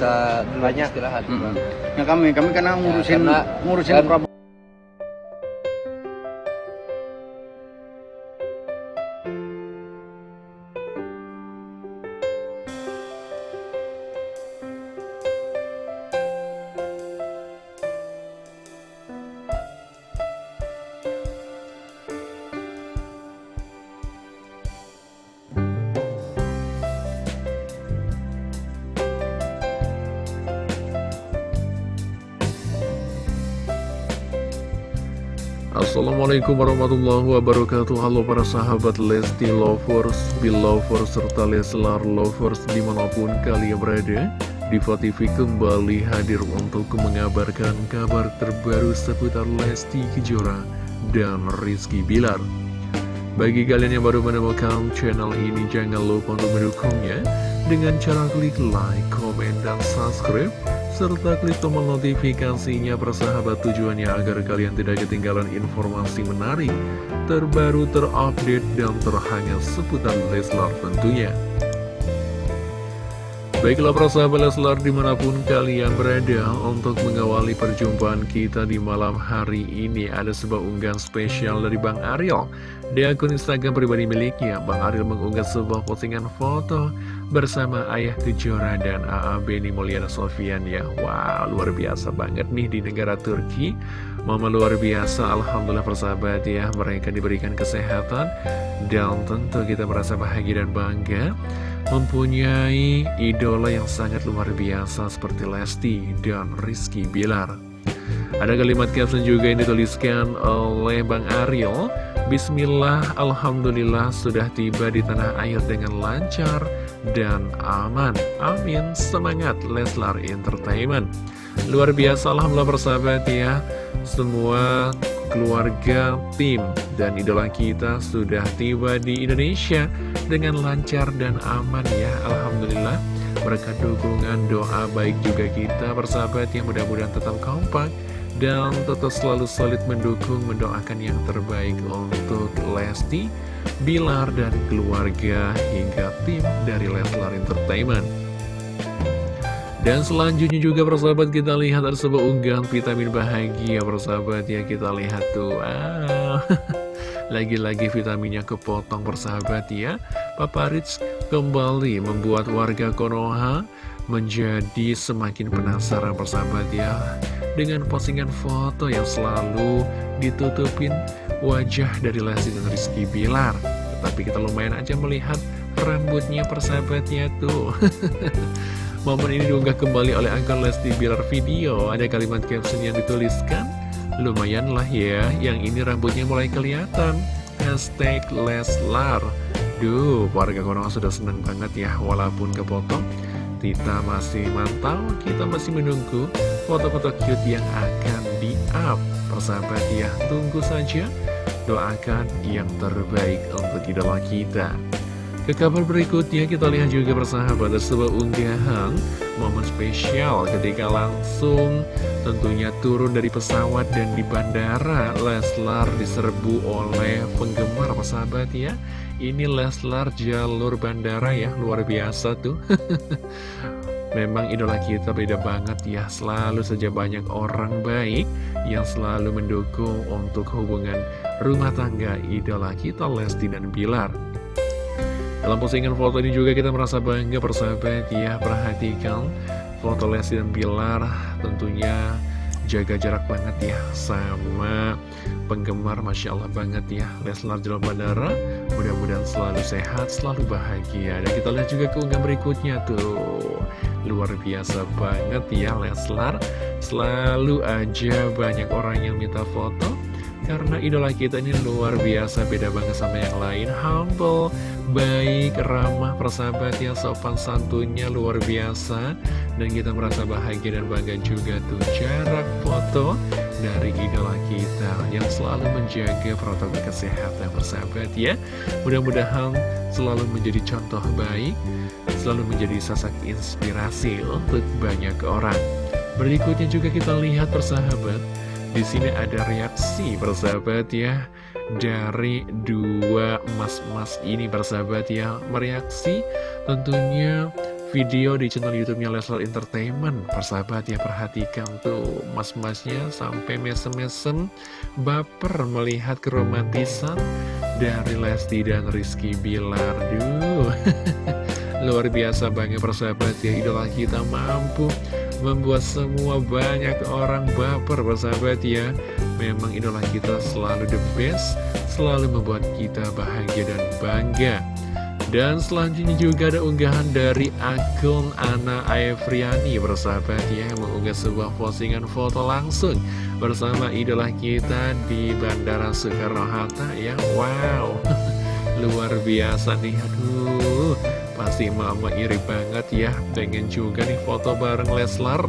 bisa Banyak. istirahat Mm-mm. Ya kami, kami karena ngurusin karena- ngurusin kan- Assalamualaikum warahmatullahi wabarakatuh. Halo para sahabat Lesti Lovers, Belovers, serta Leslar Lovers di mana pun kalian berada Diva TV kembali hadir untuk mengabarkan kabar terbaru seputar Lesti Kejora dan Rizky Bilar. Bagi kalian yang baru menemukan channel ini jangan lupa untuk mendukungnya Dengan cara klik like, komen, dan subscribe serta klik tombol notifikasinya persahabat tujuannya agar kalian tidak ketinggalan informasi menarik, terbaru, terupdate, dan terhangat seputar Leslar tentunya. Baiklah persahabat Leslar di mana pun kalian berada untuk mengawali perjumpaan kita di malam hari ini ada sebuah unggahan spesial dari Bang Ariel di akun Instagram pribadi miliknya Bang Ariel mengunggah sebuah postingan foto bersama Ayah Kejora dan AA Beni Mulyana Sofian ya Wow luar biasa banget nih di negara Turki Mama luar biasa Alhamdulillah persahabat ya mereka diberikan kesehatan dan tentu kita merasa bahagia dan bangga mempunyai idola yang sangat luar biasa seperti Lesti dan Rizky Bilar. Ada kalimat caption juga yang dituliskan oleh Bang Ariel. Bismillah, Alhamdulillah sudah tiba di tanah air dengan lancar dan aman. Amin, semangat Leslar Entertainment. Luar biasa, Alhamdulillah persahabat ya. Semua keluarga, tim, dan idola kita sudah tiba di Indonesia dengan lancar dan aman ya Alhamdulillah berkat dukungan doa baik juga kita persahabat yang mudah-mudahan tetap kompak dan tetap selalu solid mendukung mendoakan yang terbaik untuk Lesti, Bilar, dan keluarga hingga tim dari Leslar Entertainment. Dan selanjutnya juga persahabat kita lihat ada sebuah unggahan vitamin bahagia persahabat ya. Kita lihat tuh ah, Lagi-lagi vitaminnya kepotong persahabat ya. Papa Ritz kembali membuat warga Konoha menjadi semakin penasaran persahabat ya. Dengan postingan foto yang selalu ditutupin wajah dari Lesti dan Rizky Bilar. Tapi kita lumayan aja melihat rambutnya persahabatnya tuh. Momen ini diunggah kembali oleh akun Lesti Bilar Video. Ada kalimat caption yang dituliskan Lumayan lah ya, yang ini rambutnya mulai kelihatan. Hashtag Leslar. Duh, warga Konoha sudah seneng banget ya Walaupun kepotong Kita masih mantau, kita masih menunggu Foto-foto cute yang akan di-up. Persahabat ya, tunggu saja. Doakan yang terbaik untuk idola kita. Ke kabar berikutnya kita lihat juga persahabat sebuah unggahan momen spesial ketika langsung tentunya turun dari pesawat dan di bandara Leslar diserbu oleh penggemar persahabat ya. Ini Leslar jalur bandara ya luar biasa tuh. Memang idola kita beda banget ya Selalu saja banyak orang baik Yang selalu mendukung untuk hubungan rumah tangga idola kita Lesti dan Bilar dalam postingan foto ini juga kita merasa bangga persahabat ya Perhatikan foto Lesti dan Bilar tentunya jaga jarak banget ya Sama penggemar Masya Allah banget ya Leslar Jalan Bandara. Mudah-mudahan selalu sehat, selalu bahagia. Dan kita lihat juga keunggahan berikutnya tuh. Luar biasa banget ya Leslar. Selalu aja banyak orang yang minta foto karena idola kita ini luar biasa beda banget sama yang lain. Humble baik ramah persahabat yang sopan santunnya luar biasa. Dan kita merasa bahagia dan bangga juga tuh. Jarak foto dari idola kita yang selalu menjaga protokol kesehatan persahabat ya. Mudah-mudahan selalu menjadi contoh baik selalu menjadi sosok inspirasi untuk banyak orang. Berikutnya juga kita lihat persahabat di sini ada reaksi persahabat ya dari dua emas-emas ini persahabat ya mereaksi tentunya video di channel YouTube-nya Leslar Entertainment. Persahabat ya perhatikan tuh mas-masnya sampai mesem-mesem baper melihat keromantisan dari Lesti dan Rizky Bilar. Duh, luar biasa banget persahabat ya idola kita mampu membuat semua banyak orang baper persahabat ya. Memang idola kita selalu the best, selalu membuat kita bahagia dan bangga. Dan selanjutnya juga ada unggahan dari akun Ana Aevriani bersahabat ya Yang mengunggah sebuah postingan foto langsung bersama idola kita di Bandara Soekarno-Hatta ya Wow, luar biasa nih, aduh Pasti mama iri banget ya. Pengen juga nih foto bareng Leslar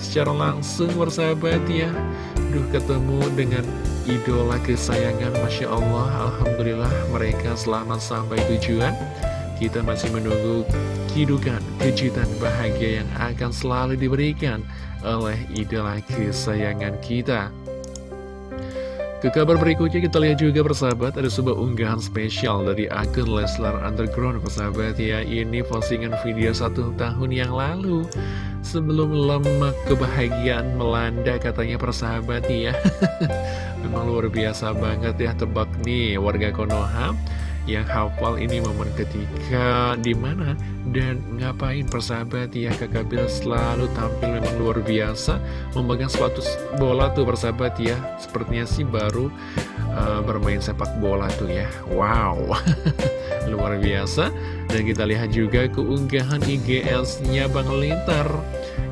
Secara langsung bersahabat ya. Duh ketemu dengan idola kesayangan Masya Allah. Alhamdulillah mereka selamat sampai tujuan. Kita masih menunggu hidupan kejutan bahagia yang akan selalu diberikan oleh idola kesayangan kita ke kabar berikutnya kita lihat juga persahabat ada sebuah unggahan spesial dari akun Leslar Underground persahabat ya. Ini postingan video satu tahun yang lalu. Sebelum lemak kebahagiaan melanda katanya persahabat ya. Memang luar biasa banget ya tebak nih warga Konoha yang hafal ini momen ketika di mana dan ngapain persahabat ya kakak Bill selalu tampil memang luar biasa memegang sepatu bola tuh persahabat ya. Sepertinya sih baru uh, bermain sepak bola tuh ya. Wow luar biasa. Dan kita lihat juga keunggahan IGS-nya Bang Lintar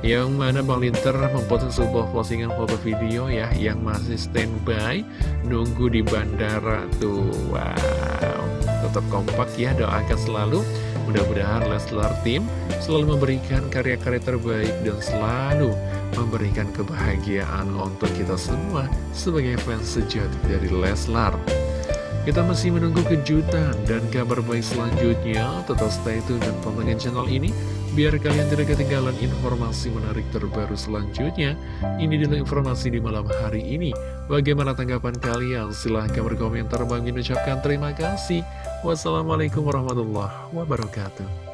yang mana Bang Linter memposting sebuah postingan foto video ya yang masih standby nunggu di bandara tuh. Wow tetap kompak ya doakan selalu mudah-mudahan Leslar Team selalu memberikan karya-karya terbaik dan selalu memberikan kebahagiaan untuk kita semua sebagai fans sejati dari Leslar kita masih menunggu kejutan dan kabar baik selanjutnya. Tetap stay tune dan pantengin channel ini biar kalian tidak ketinggalan informasi menarik terbaru selanjutnya. Ini dulu informasi di malam hari ini. Bagaimana tanggapan kalian? Silahkan berkomentar. Bang ucapkan terima kasih. Wassalamualaikum warahmatullahi wabarakatuh.